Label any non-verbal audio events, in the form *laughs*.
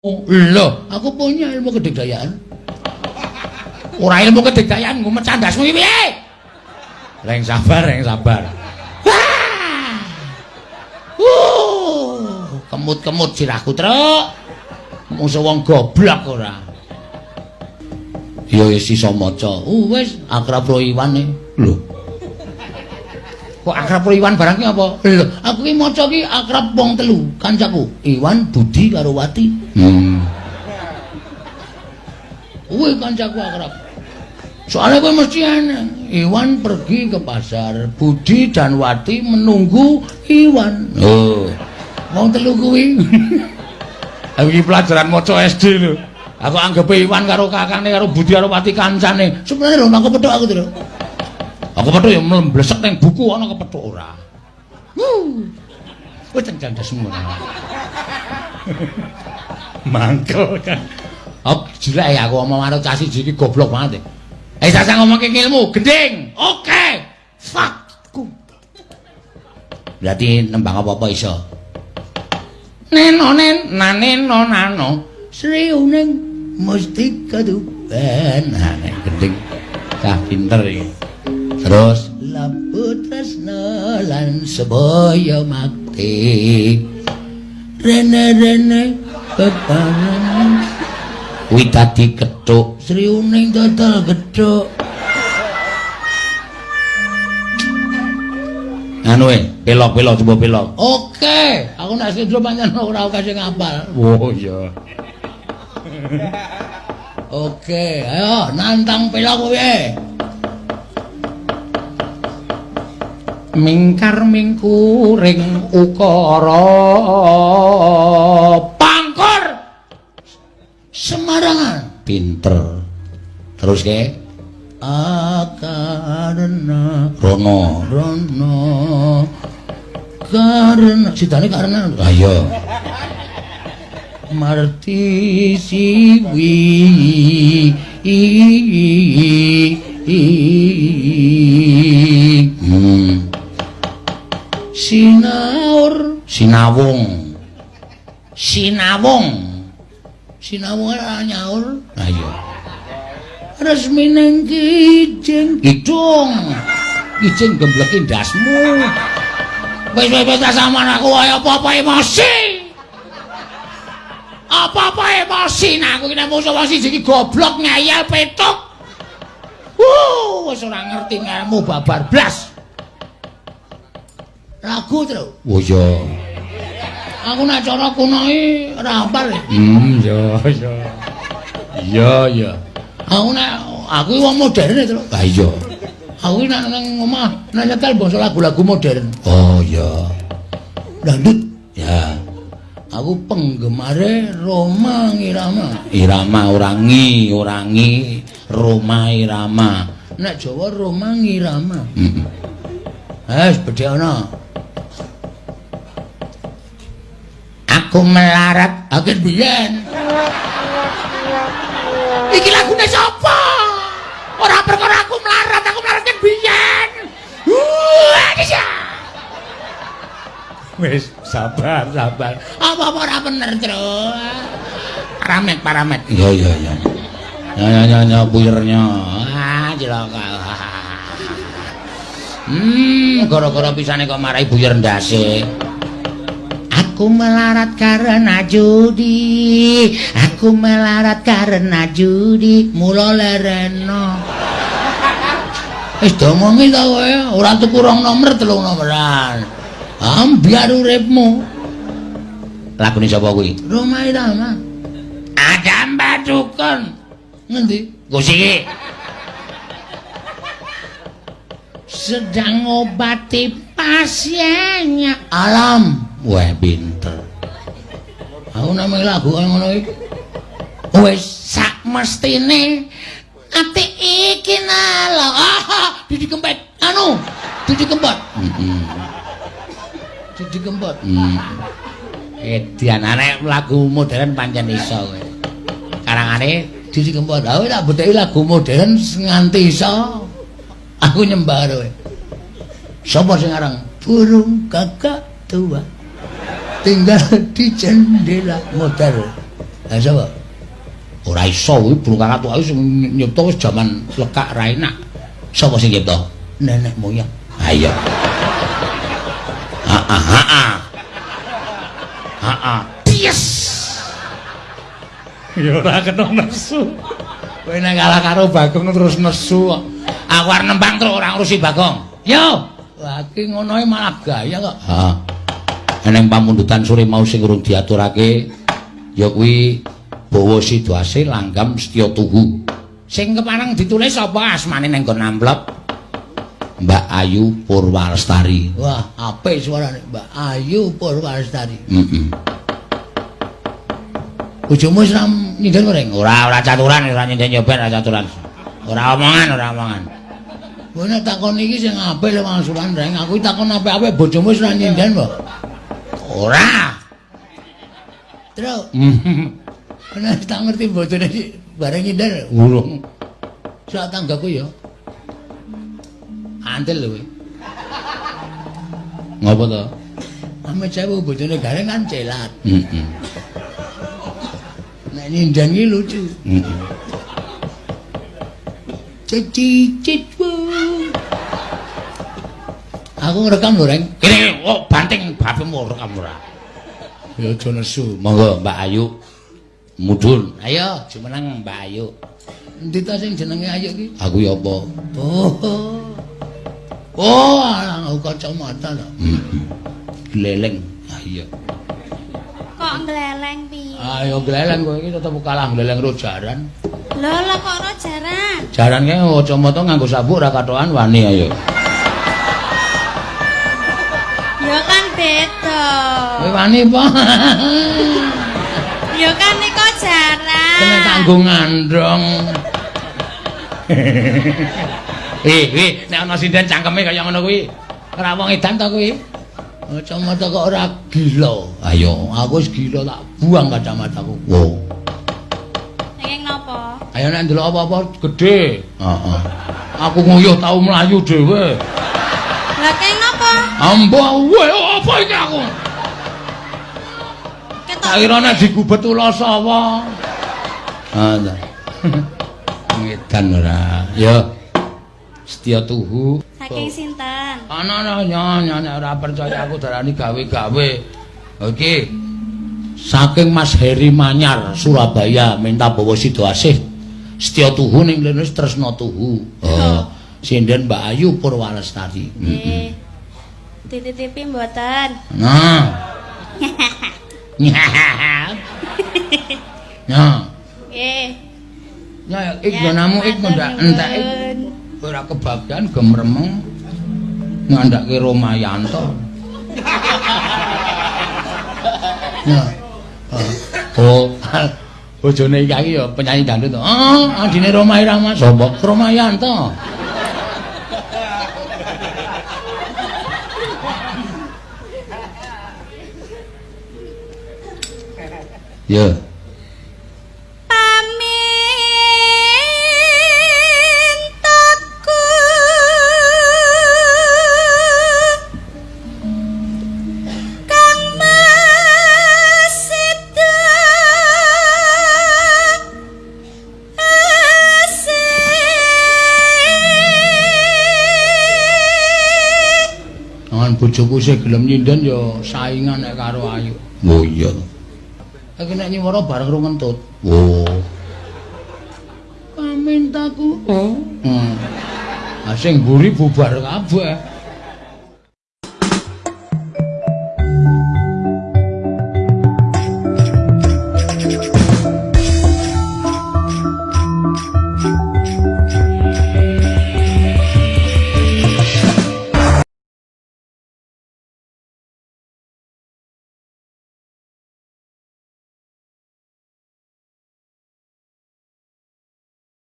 Lho, aku punya ilmu kedikdayaan. Ora ilmu kedikdayaan ngumet candasmu iki piye? Reng sabar, reng sabar. Uh, kemut-kemut sirahku, Truk. Musuh wong goblok ora. Ya wis iso maca. Uh, wis akrab ro Iwan e. Lho. Kok akrab ro Iwan barang ki apa? Lho, aku ki maca ki akrab wong telu, kancaku. Iwan, Budi karo Wati. Hmm. Kuwi kancaku akrab. Soalnya gue mesti aneh. Iwan pergi ke pasar, Budi dan Wati menunggu Iwan. Oh, mau telu kuwi. *laughs* Iki pelajaran maca SD lho. Aku anggap Iwan karo kakane karo Budi karo Wati kancane. Sebenarnya lho aku petuk aku lho. Aku petuk ya mlesek ning buku ana kepethuk ora. Wuh. Wis cengcang semua. *laughs* Mangkel kan. Oh, jelek ya aku ngomong karo cah siji iki goblok banget. Eh, saya ngomong ke ilmu, gending. Oke. Okay. Fuck. Berarti nembang apa-apa iso. Neno nen, naneno nano. Sri uning mesti kaduban. Nah, gending. Cah pinter iki. Terus lapu tresno lan sebaya makti. Rene-rene bebaran. Kuwi dadi kethuk, Sri Uning dodol kethuk. Anu e, pelok-pelok coba pelok. Oke, aku nek sing pancen ora kasih ngapal. Oh iya. Oke, ayo nantang pelok kowe. Mingkar mingkuring ukara Semarangan pinter. Terus ke? Akarna. Rono. Rono. Karena citane karena. Ayo marti siwi. Hmm. Sinawung. Sinawung. Sinawung nyaur. Ayo resmi nang kijing kidung. Kijing gembleki ndasmu. Wis wis wis sama aku ayo apa-apa emosi. Apa-apa emosi. Nah aku kena musuh wong siji goblok ngayal petuk. Wuh wis ora ngerti ngelmu babar blas. Lagu terus oh iya aku nak cara kuno iki ora hafal. Hmm, ya ya. Iya, iya. Aku nak aku wong modern to. Lah iya. Aku nak nang omah nak nyetel basa lagu-lagu modern. Oh iya. Dangdut. Ya. Aku penggemare Roma Irama. Irama orangi, orangi Roma Irama. Nek Jawa Roma Irama. Heeh. Mm -mm. Eh, bedhe ana. Aku melarat. Akhir biyen. Iki lagune sapa? Ora perkara aku melarat aku melarat kan biyen wis sabar sabar. Apa apa ora bener terus paramet paramet. Iya iya iya ya ya ya ya buyernya. Ah cilaka. Hmm gara-gara pisane kok marahi buyer ndase Aku melarat karena judi Aku melarat karena judi Mula lereno Wis domongi ta kowe, ora tuku rong nomor telung nomoran. Ambiar uripmu. Lagune sapa kuwi? Roma Irama. Ada Mbak Dukun. Ngendi? Gusi Sedang obati pasiennya. Alam. Wah, pinter. Aku namanya lagu ngono iki. Wis sak mestine ati iki nalo. Ah, Didi Kempet. Anu, Didi Kempet. Heeh. Didi Kempet. Hmm. Edian arek lagu modern pancen iso kowe. Karangane Didi Kempet. Aku tak bedheki lagu modern nganti iso. Aku nyembah kowe. Sopo sing aran? Burung kakak tua. Tinggal *laughs* di jendela motor Lah sapa? Ora iso kuwi burung kakak tuwa sing nyipta wis jaman lekak ra enak. Sapa sing nyipta? Nenek moyang. Ha iya. Ha ha ha. Ha ha. Yes. *laughs* Ya ora kena nesu. Kowe nek kalah karo Bagong terus nesu kok. Aku arep nembang terus ora ngurusi Bagong. Yo. Lah iki ngono malah gaya kok. Ha. Eneng pamundutan sore mau sing urung diaturake ya kuwi Bawa Sidwase Langgam Setya Tuhu. Sing kepareng ditulis apa asmane ning nggon amplop? Mbak Ayu Purwalestari. Wah, apik suarane Mbak Ayu Purwalestari. Heeh. Bojomu wis nyinden goreng? Ora, ora caturan, ora nyinden nyoben, ora caturan. Ora omongan, ora omongan. Kowe nek takon iki sing apik lho mangsulan reng, aku takon apik-apik bojomu wis ora nyinden, Mbok. Ora. Terus. Ana tak ngerti bojone bareng nyindar urung. Sak tanggaku ya. Antel lho kowe. Ngopo to? Ame cewu bojone gareng kan celat. Heeh. Nek nyindar iki lucu. Heeh. Cici Aku ngerekam lho, Reng. Kene kok banting bapemu rekam ora. Ya aja nesu. Monggo Mbak Ayu. mudhun. Ayo, jumeneng Mbak Ayu. Endi ta sing jenenge Ayu iki? Aku ya apa? Oh. Oh, aku kacamata to. Heeh. Gleleng. Ah iya. Kok gleleng piye? Ayo gleleng kowe iki tetep kalah gleleng ro jaran. Lho, lho kok ro jaran? Ki kacamata nganggo sabuk ora katokan wani ayo. Beda. Kowe wani apa? Ya kan nika jaran. Kena kanggo ngandrong. Eh, eh, nek ana sinden cangkeme kaya ngono kuwi. Ora wong edan to kuwi. Kacamata kok ora gila. Ayo, aku wis gila tak buang kacamataku. Wo. Nenging napa? Ayo nek ndelok apa-apa gedhe. Heeh. Aku nguyuh tau mlayu dhewe. Ambo, wae apa iki aku? Tak kira nek digubet ula sapa. Ah, ta. *laughs* Ngedan ora. Yo. Setya tuhu. Saking sinten? Ana ana nyonya nek ora percaya aku darani gawe-gawe. Oke. Saking Mas Heri Manyar Surabaya minta bawa Sidoasih. Setya tuhu ning lene tresna tuhu. Oh. Sinden Mbak Ayu Purwalestari. Nggih. Titip-tipi mboten. Nah. *laughs* Nah. Nggih. Ya, ik jonamu ik ndak entek ora kebagian gemremeng ngandhake Romayanto. *laughs* Ya. Oh, bojone iki ya penyanyi dangdut. Oh, adine Roma Irama sapa? Romayanto. Ya. Bojoku sing gelem nyinden ya saingan nek karo Ayu. Oh iya. Iki nek nyuwara bareng ro ngentut. Oh. Pamintaku. Oh. Hmm. Ah sing mburi bubar kabeh.